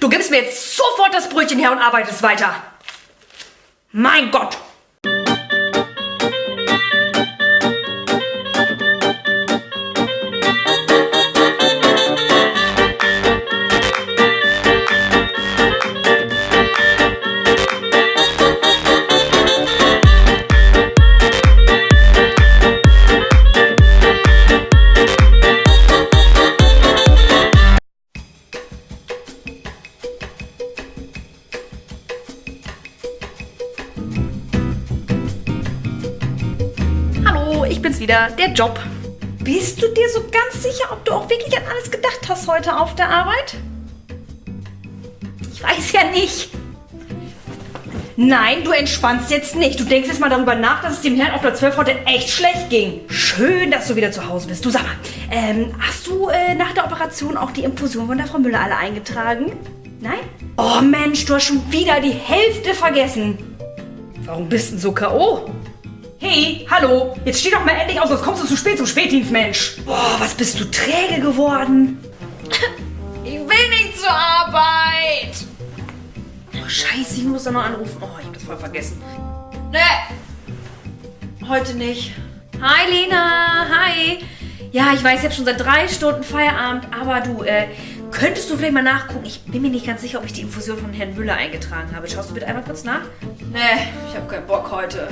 Du gibst mir jetzt sofort das Brötchen her und arbeitest weiter. Mein Gott! Wieder, der Job. Bist du dir so ganz sicher, ob du auch wirklich an alles gedacht hast heute auf der Arbeit? Ich weiß ja nicht. Nein, du entspannst jetzt nicht. Du denkst jetzt mal darüber nach, dass es dem Herrn auf der 12 heute echt schlecht ging. Schön, dass du wieder zu Hause bist. Du sag mal, ähm, hast du äh, nach der Operation auch die Infusion von der Frau Müller alle eingetragen? Nein? Oh Mensch, du hast schon wieder die Hälfte vergessen. Warum bist du denn so K.O.? Hey, hallo, jetzt steh doch mal endlich aus, sonst kommst du zu spät zum Spätdienst, Mensch. Boah, was bist du träge geworden? Ich will nicht zur Arbeit. Oh, scheiße, ich muss da noch anrufen. Oh, ich hab das voll vergessen. Nee, heute nicht. Hi, Lena, hi. Ja, ich weiß, ich habe schon seit drei Stunden Feierabend, aber du, äh, könntest du vielleicht mal nachgucken? Ich bin mir nicht ganz sicher, ob ich die Infusion von Herrn Müller eingetragen habe. Schaust du bitte einmal kurz nach? Nee, ich habe keinen Bock heute.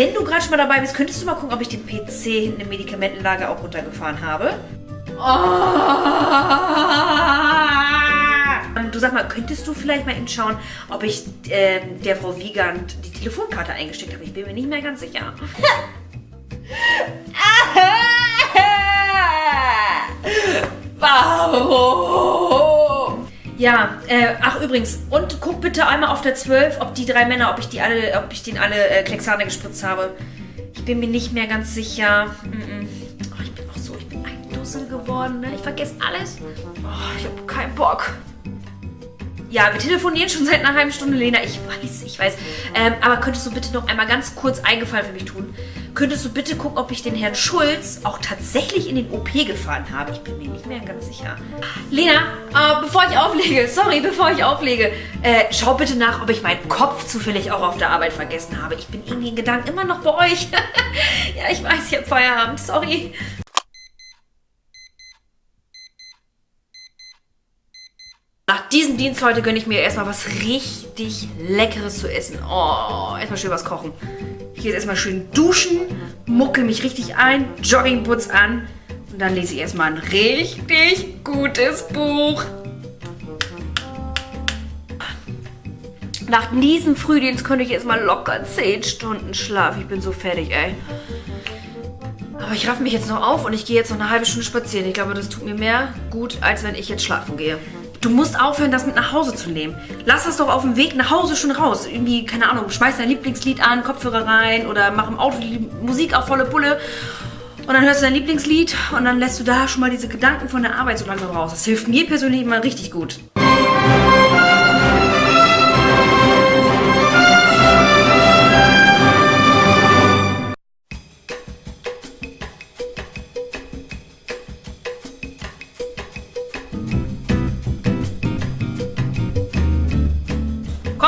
Wenn du gerade schon mal dabei bist, könntest du mal gucken, ob ich den PC hinten im Medikamentenlager auch runtergefahren habe? Ähm, Du sag mal, könntest du vielleicht mal eben schauen, ob ich ähm, der Frau Wiegand die Telefonkarte eingesteckt habe? Ich bin mir nicht mehr ganz sicher. Warum? Ja, äh, ach übrigens, und guck bitte einmal auf der 12, ob die drei Männer, ob ich die alle, ob ich denen alle äh, Klexane gespritzt habe. Ich bin mir nicht mehr ganz sicher. Mm -mm. Oh, ich bin auch so, ich bin ein Dussel geworden, ne? Ich vergesse alles. Oh, ich habe keinen Bock. Ja, wir telefonieren schon seit einer halben Stunde, Lena. Ich weiß, ich weiß. Ähm, aber könntest du bitte noch einmal ganz kurz eingefallen für mich tun? Könntest du bitte gucken, ob ich den Herrn Schulz auch tatsächlich in den OP gefahren habe? Ich bin mir nicht mehr ganz sicher. Lena, äh, bevor ich auflege, sorry, bevor ich auflege, äh, schau bitte nach, ob ich meinen Kopf zufällig auch auf der Arbeit vergessen habe. Ich bin irgendwie in Gedanken immer noch bei euch. ja, ich weiß, ich habe Feierabend, sorry. Nach diesem Dienst heute gönne ich mir erstmal was richtig Leckeres zu essen. Oh, erstmal schön was kochen. Ich gehe jetzt erstmal schön duschen, mucke mich richtig ein, Joggingputz an und dann lese ich erstmal ein richtig gutes Buch. Nach diesem Frühdienst könnte ich jetzt mal locker 10 Stunden schlafen. Ich bin so fertig, ey. Aber ich raff mich jetzt noch auf und ich gehe jetzt noch eine halbe Stunde spazieren. Ich glaube, das tut mir mehr gut, als wenn ich jetzt schlafen gehe. Du musst aufhören, das mit nach Hause zu nehmen. Lass das doch auf dem Weg nach Hause schon raus. Irgendwie, keine Ahnung, schmeiß dein Lieblingslied an, Kopfhörer rein oder mach im Auto die Musik auf volle Pulle. Und dann hörst du dein Lieblingslied und dann lässt du da schon mal diese Gedanken von der Arbeit so langsam raus. Das hilft mir persönlich immer richtig gut.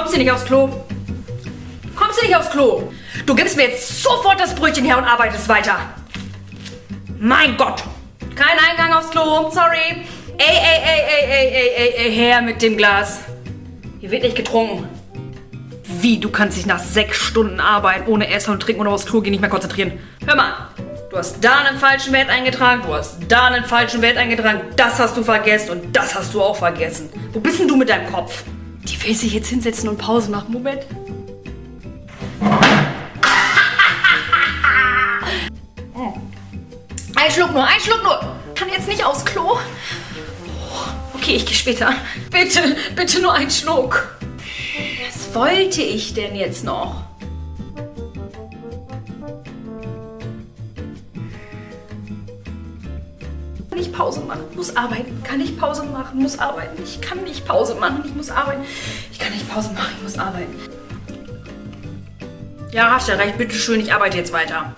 Kommst du nicht aufs Klo? Kommst du nicht aufs Klo? Du gibst mir jetzt sofort das Brötchen her und arbeitest weiter. Mein Gott. Kein Eingang aufs Klo, sorry. Ey, ey, ey, ey, ey, ey, ey, ey, her mit dem Glas. Hier wird nicht getrunken. Wie, du kannst dich nach sechs Stunden Arbeit ohne Essen und Trinken oder aufs Klo gehen nicht mehr konzentrieren. Hör mal, du hast da einen falschen Wert eingetragen, du hast da einen falschen Wert eingetragen, das hast du vergessen und das hast du auch vergessen. Wo bist denn du mit deinem Kopf? Die will sich jetzt hinsetzen und Pause machen. Moment. Ein Schluck nur, ein Schluck nur. Kann jetzt nicht aufs Klo. Okay, ich gehe später. Bitte, bitte nur ein Schluck. Was wollte ich denn jetzt noch? Ich Pause machen? Muss arbeiten. Kann ich Pause machen? Muss arbeiten. Ich kann nicht Pause machen. Ich muss arbeiten. Ich kann nicht Pause machen. Ich muss arbeiten. Ja, ja recht. Bitte schön, ich arbeite jetzt weiter.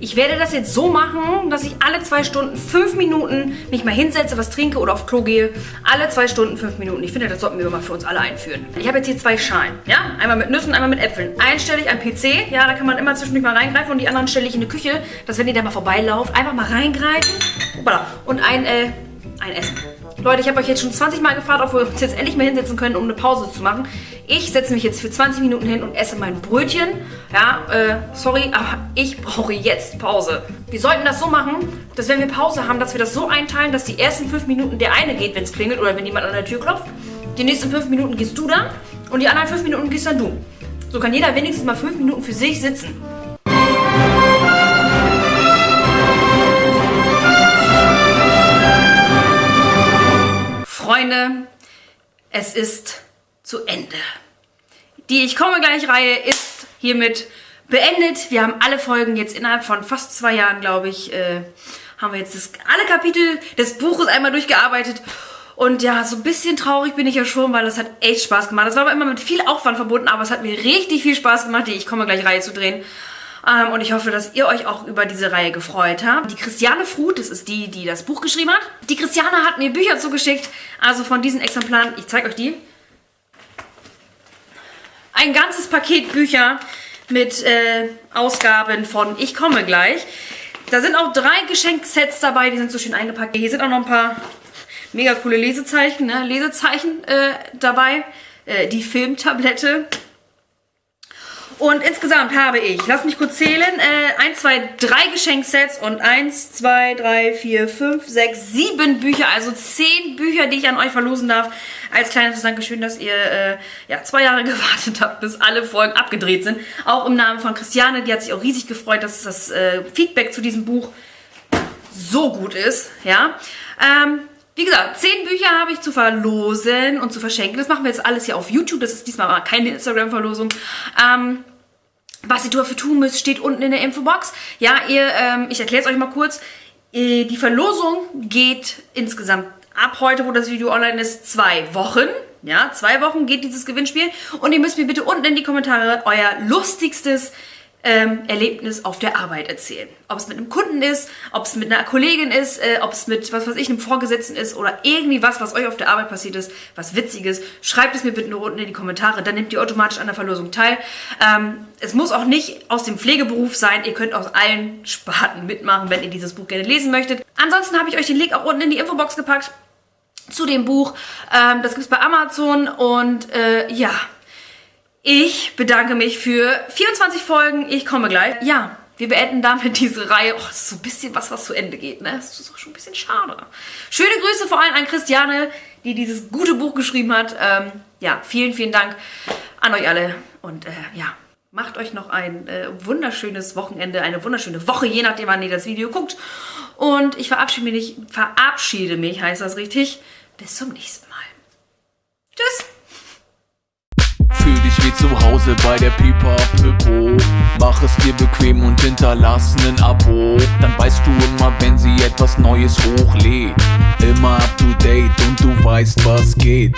Ich werde das jetzt so machen, dass ich alle zwei Stunden fünf Minuten mich mal hinsetze, was trinke oder auf Klo gehe. Alle zwei Stunden fünf Minuten. Ich finde, das sollten wir mal für uns alle einführen. Ich habe jetzt hier zwei Schalen, ja? Einmal mit Nüssen, einmal mit Äpfeln. Einen stelle ich am PC, ja, da kann man immer zwischendurch mal reingreifen und die anderen stelle ich in die Küche, dass wenn ihr da mal vorbeilauft, einfach mal reingreifen und ein, äh, ein Essen. Leute, ich habe euch jetzt schon 20 Mal gefragt, ob wir uns jetzt endlich mal hinsetzen können, um eine Pause zu machen. Ich setze mich jetzt für 20 Minuten hin und esse mein Brötchen. Ja, äh, sorry, aber ich brauche jetzt Pause. Wir sollten das so machen, dass wenn wir Pause haben, dass wir das so einteilen, dass die ersten 5 Minuten der eine geht, wenn es klingelt oder wenn jemand an der Tür klopft. Die nächsten 5 Minuten gehst du dann und die anderen 5 Minuten gehst dann du. So kann jeder wenigstens mal 5 Minuten für sich sitzen. Freunde, es ist zu Ende. Die Ich komme gleich Reihe ist hiermit beendet. Wir haben alle Folgen jetzt innerhalb von fast zwei Jahren, glaube ich, äh, haben wir jetzt das, alle Kapitel des Buches einmal durchgearbeitet. Und ja, so ein bisschen traurig bin ich ja schon, weil das hat echt Spaß gemacht. Das war aber immer mit viel Aufwand verbunden, aber es hat mir richtig viel Spaß gemacht, die Ich komme gleich Reihe zu drehen. Ähm, und ich hoffe, dass ihr euch auch über diese Reihe gefreut habt. Die Christiane Fruth, das ist die, die das Buch geschrieben hat. Die Christiane hat mir Bücher zugeschickt, also von diesen Exemplaren, ich zeige euch die. Ein ganzes Paket Bücher mit äh, Ausgaben von Ich komme gleich. Da sind auch drei Geschenksets dabei, die sind so schön eingepackt. Hier sind auch noch ein paar mega coole Lesezeichen, ne? Lesezeichen äh, dabei. Äh, die Filmtablette. Und insgesamt habe ich, lass mich kurz zählen, äh, 1, 2, 3 Geschenksets und 1, 2, 3, 4, 5, 6, 7 Bücher, also 10 Bücher, die ich an euch verlosen darf. Als kleines Dankeschön, dass ihr äh, ja, zwei Jahre gewartet habt, bis alle Folgen abgedreht sind. Auch im Namen von Christiane, die hat sich auch riesig gefreut, dass das äh, Feedback zu diesem Buch so gut ist. Ja. Ähm, wie gesagt, 10 Bücher habe ich zu verlosen und zu verschenken. Das machen wir jetzt alles hier auf YouTube. Das ist diesmal aber keine Instagram-Verlosung. Ähm, was ihr dafür tun müsst, steht unten in der Infobox. Ja, ihr, ähm, ich erkläre es euch mal kurz. Äh, die Verlosung geht insgesamt ab heute, wo das Video online ist, zwei Wochen. Ja, zwei Wochen geht dieses Gewinnspiel. Und ihr müsst mir bitte unten in die Kommentare euer lustigstes ähm, Erlebnis auf der Arbeit erzählen. Ob es mit einem Kunden ist, ob es mit einer Kollegin ist, äh, ob es mit, was weiß ich, einem Vorgesetzten ist oder irgendwie was, was euch auf der Arbeit passiert ist, was Witziges. Schreibt es mir bitte nur unten in die Kommentare, dann nehmt ihr automatisch an der Verlosung teil. Ähm, es muss auch nicht aus dem Pflegeberuf sein, ihr könnt aus allen Sparten mitmachen, wenn ihr dieses Buch gerne lesen möchtet. Ansonsten habe ich euch den Link auch unten in die Infobox gepackt zu dem Buch. Ähm, das gibt es bei Amazon und äh, ja, ich bedanke mich für 24 Folgen. Ich komme gleich. Ja, wir beenden damit diese Reihe. Oh, das ist so ein bisschen was, was zu Ende geht, ne? Das ist auch schon ein bisschen schade. Schöne Grüße vor allem an Christiane, die dieses gute Buch geschrieben hat. Ähm, ja, vielen, vielen Dank an euch alle. Und äh, ja, macht euch noch ein äh, wunderschönes Wochenende, eine wunderschöne Woche, je nachdem, wann ihr das Video guckt. Und ich verabschiede mich, verabschiede mich, heißt das richtig. Bis zum nächsten Mal. Tschüss! Wie zu Hause bei der Pipa Pipo Mach es dir bequem und hinterlass nen Abo. Dann weißt du immer, wenn sie etwas Neues hochlädt. Immer up to date und du weißt, was geht